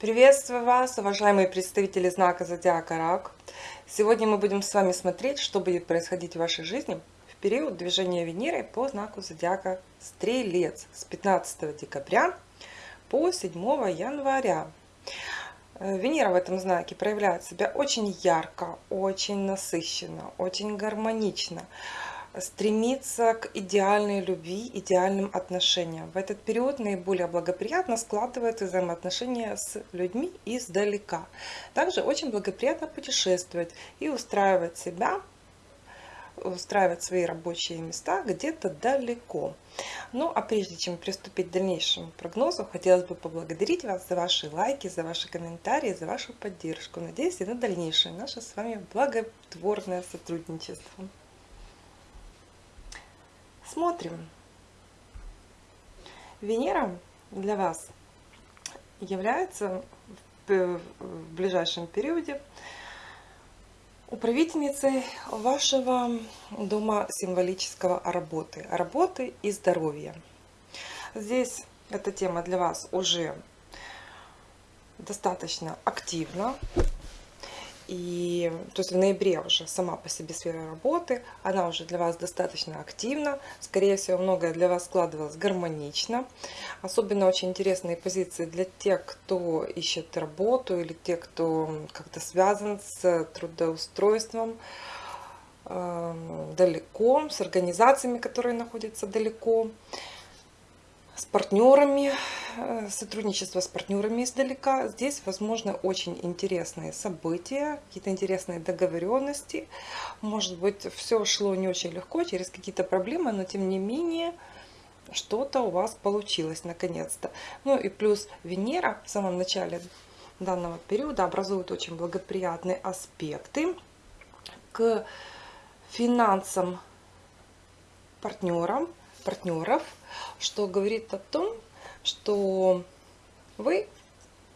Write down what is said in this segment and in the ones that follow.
Приветствую вас, уважаемые представители знака Зодиака Рак. Сегодня мы будем с вами смотреть, что будет происходить в вашей жизни в период движения Венеры по знаку Зодиака Стрелец с 15 декабря по 7 января. Э, Венера в этом знаке проявляет себя очень ярко, очень насыщенно, очень гармонично стремиться к идеальной любви, идеальным отношениям. В этот период наиболее благоприятно складываются взаимоотношения с людьми издалека. Также очень благоприятно путешествовать и устраивать себя, устраивать свои рабочие места где-то далеко. Ну а прежде чем приступить к дальнейшему прогнозу, хотелось бы поблагодарить вас за ваши лайки, за ваши комментарии, за вашу поддержку. Надеюсь и на дальнейшее наше с вами благотворное сотрудничество. Смотрим. Венера для вас является в ближайшем периоде управительницей вашего дома символического работы, работы и здоровья. Здесь эта тема для вас уже достаточно активна, и то есть в ноябре уже сама по себе сфера работы, она уже для вас достаточно активна. Скорее всего, многое для вас складывалось гармонично. Особенно очень интересные позиции для тех, кто ищет работу или те, кто как-то связан с трудоустройством э, далеко, с организациями, которые находятся далеко с партнерами, э, сотрудничество с партнерами издалека. Здесь возможно очень интересные события, какие-то интересные договоренности. Может быть, все шло не очень легко, через какие-то проблемы, но тем не менее что-то у вас получилось наконец-то. Ну и плюс Венера в самом начале данного периода образует очень благоприятные аспекты к финансам партнерам, партнеров, что говорит о том, что вы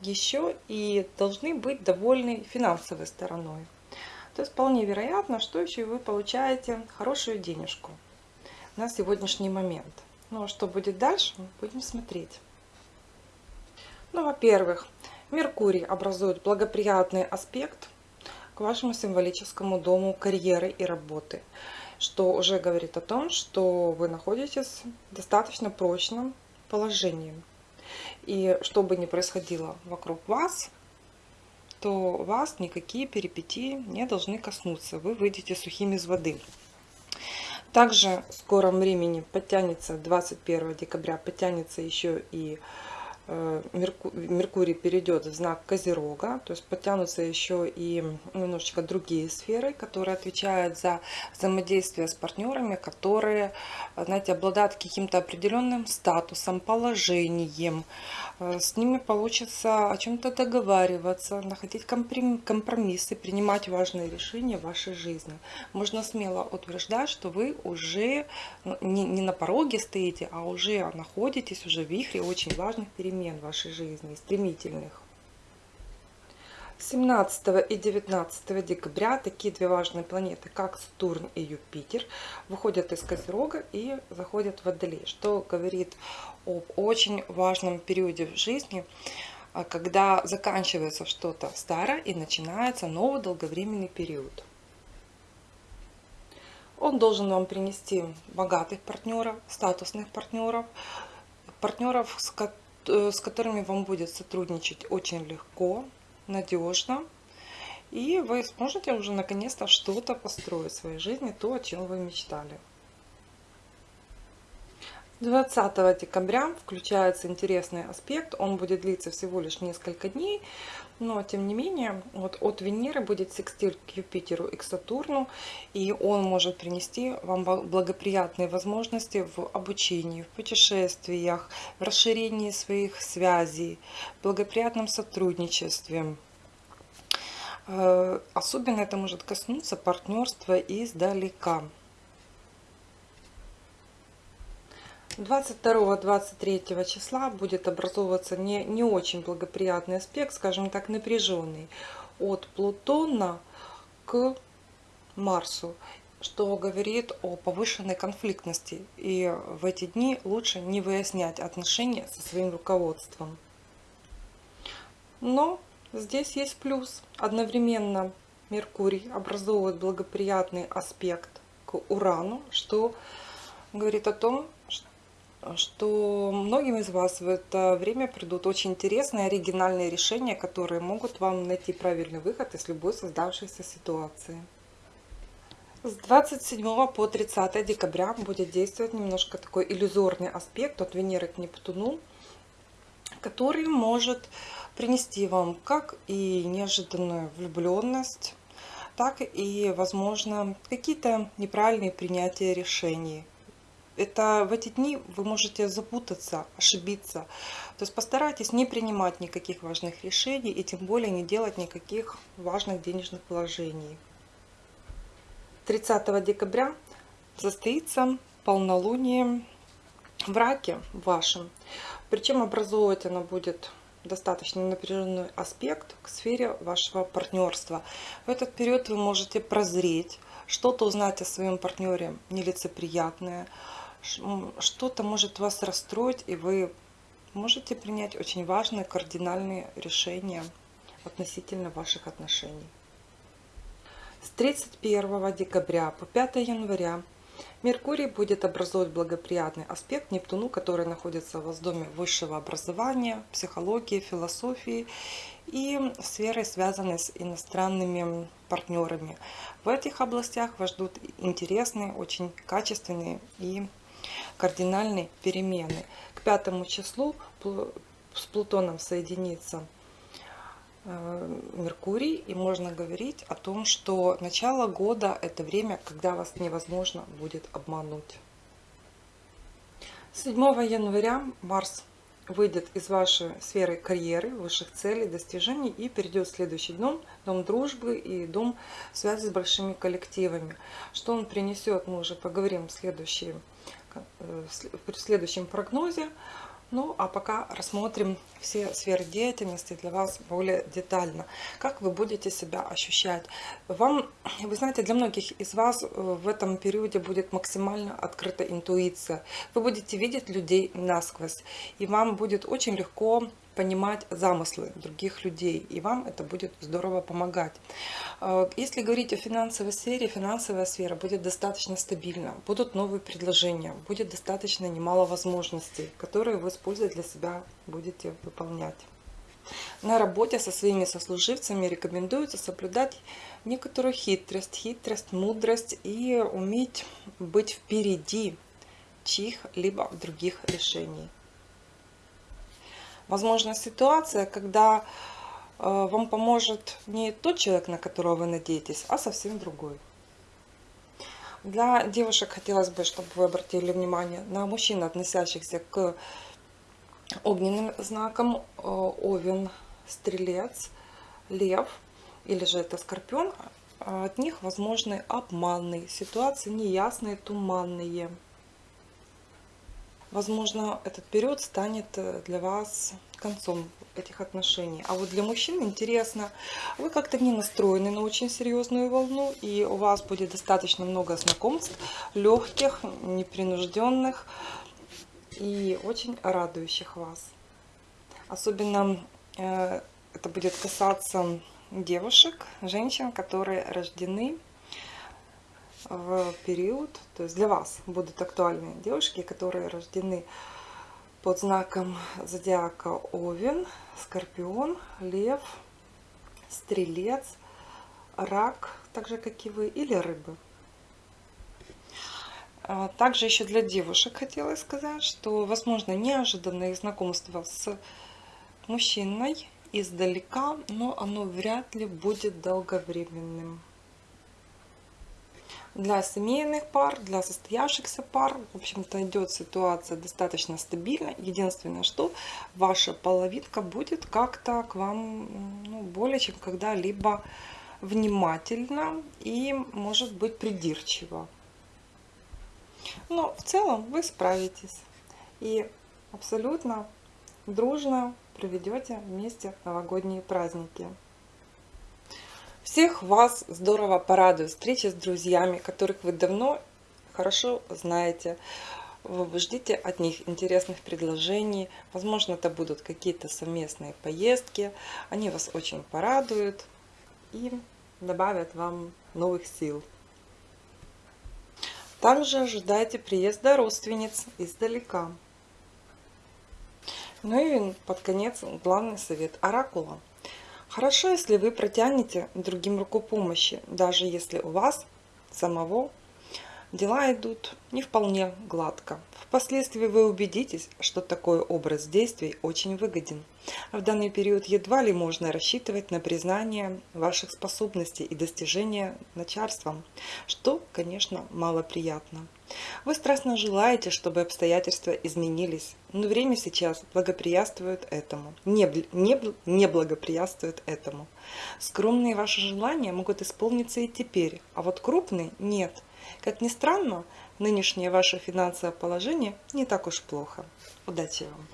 еще и должны быть довольны финансовой стороной. То есть вполне вероятно, что еще и вы получаете хорошую денежку на сегодняшний момент. Ну а что будет дальше, будем смотреть. Ну, во-первых, Меркурий образует благоприятный аспект к вашему символическому дому карьеры и работы что уже говорит о том, что вы находитесь в достаточно прочном положении. И что бы ни происходило вокруг вас, то вас никакие перипетии не должны коснуться. Вы выйдете сухими из воды. Также в скором времени подтянется 21 декабря, подтянется еще и Меркурий перейдет в знак Козерога, то есть подтянутся еще и немножечко другие сферы, которые отвечают за взаимодействие с партнерами, которые, знаете, обладают каким-то определенным статусом, положением. Э, с ними получится о чем-то договариваться, находить компромиссы, принимать важные решения в вашей жизни. Можно смело утверждать, что вы уже ну, не на пороге стоите, а уже находитесь уже в вихре очень важных перемен перемен в вашей жизни, стремительных. 17 и 19 декабря такие две важные планеты, как Сатурн и Юпитер, выходят из Козерога и заходят в Водолей, что говорит об очень важном периоде в жизни, а, когда заканчивается что-то старое и начинается новый долговременный период. Он должен вам принести богатых партнеров, статусных партнеров, партнеров, с которыми с которыми вам будет сотрудничать очень легко, надежно. И вы сможете уже наконец-то что-то построить в своей жизни, то, о чем вы мечтали. 20 декабря включается интересный аспект, он будет длиться всего лишь несколько дней, но тем не менее вот от Венеры будет секстиль к Юпитеру и к Сатурну, и он может принести вам благоприятные возможности в обучении, в путешествиях, в расширении своих связей, в благоприятном сотрудничестве. Э, особенно это может коснуться партнерства издалека. 22-23 числа будет образовываться не, не очень благоприятный аспект, скажем так, напряженный, от Плутона к Марсу, что говорит о повышенной конфликтности. И в эти дни лучше не выяснять отношения со своим руководством. Но здесь есть плюс. Одновременно Меркурий образовывает благоприятный аспект к Урану, что говорит о том, что многим из вас в это время придут очень интересные, оригинальные решения, которые могут вам найти правильный выход из любой создавшейся ситуации. С 27 по 30 декабря будет действовать немножко такой иллюзорный аспект от Венеры к Нептуну, который может принести вам как и неожиданную влюбленность, так и, возможно, какие-то неправильные принятия решений. Это в эти дни вы можете запутаться, ошибиться. То есть постарайтесь не принимать никаких важных решений и тем более не делать никаких важных денежных вложений. 30 декабря состоится полнолуние в раке вашем. Причем образовывать оно будет достаточно напряженный аспект к сфере вашего партнерства. В этот период вы можете прозреть, что-то узнать о своем партнере нелицеприятное, что-то может вас расстроить, и вы можете принять очень важные кардинальные решения относительно ваших отношений. С 31 декабря по 5 января Меркурий будет образовывать благоприятный аспект Нептуну, который находится в доме высшего образования, психологии, философии и сферы, связанной с иностранными партнерами. В этих областях вас ждут интересные, очень качественные и кардинальные перемены. К пятому числу с Плутоном соединится Э, Меркурий, и можно говорить о том, что начало года – это время, когда вас невозможно будет обмануть. 7 января Марс выйдет из вашей сферы карьеры, высших целей, достижений и перейдет в следующий дом, дом дружбы и дом связи с большими коллективами. Что он принесет, мы уже поговорим в, следующий, э, в следующем прогнозе. Ну, а пока рассмотрим все сферы деятельности для вас более детально. Как вы будете себя ощущать? Вам, вы знаете, для многих из вас э, в этом периоде будет максимально открыта интуиция. Вы будете видеть людей насквозь, и вам будет очень легко понимать замыслы других людей, и вам это будет здорово помогать. Э, если говорить о финансовой сфере, финансовая сфера будет достаточно стабильна, будут новые предложения, будет достаточно немало возможностей, которые вы используя для себя будете выполнять. На работе со своими сослуживцами рекомендуется соблюдать некоторую хитрость, хитрость, мудрость и уметь быть впереди чьих-либо других решений. Возможно ситуация, когда э, вам поможет не тот человек, на которого вы надеетесь, а совсем другой. Для девушек хотелось бы, чтобы вы обратили внимание на мужчин, относящихся к огненным знаком э, Овен, Стрелец, Лев или же это Скорпион. От них возможны обманные ситуации, неясные, туманные. Возможно, этот период станет э, для вас концом этих отношений. А вот для мужчин интересно, вы как-то не настроены на очень серьезную волну, и у вас будет достаточно много знакомств, легких, непринужденных и очень радующих вас. Особенно э, это будет касаться девушек, женщин, которые рождены в период, то есть для вас будут актуальны девушки, которые рождены под знаком зодиака Овен, Скорпион, Лев, Стрелец, Рак, так же как и вы, или Рыбы. А также еще для девушек хотела сказать, что возможно неожиданное знакомство с мужчиной издалека, но оно вряд ли будет долговременным для семейных пар, для состоявшихся пар, в общем-то, идет ситуация достаточно стабильно. Единственное, что ваша половинка будет как-то к вам ну, более чем когда-либо внимательно и, может быть, придирчиво. Но в целом вы справитесь и абсолютно дружно проведете вместе новогодние праздники. Всех вас здорово порадует встреча с друзьями, которых вы давно хорошо знаете. вы ждите от них интересных предложений. Возможно, это будут какие-то совместные поездки. Они вас очень порадуют и добавят вам новых сил. Также ожидайте приезда родственниц издалека. Ну и под конец главный совет оракула. Хорошо, если вы протянете другим руку помощи, даже если у вас самого дела идут не вполне гладко. Впоследствии вы убедитесь, что такой образ действий очень выгоден. В данный период едва ли можно рассчитывать на признание ваших способностей и достижения начальством, что, конечно, малоприятно. Вы страстно желаете, чтобы обстоятельства изменились, но время сейчас благоприятствует этому, не, не, не благоприятствует этому. Скромные ваши желания могут исполниться и теперь, а вот крупные – нет. Как ни странно, нынешнее ваше финансовое положение не так уж плохо. Удачи вам!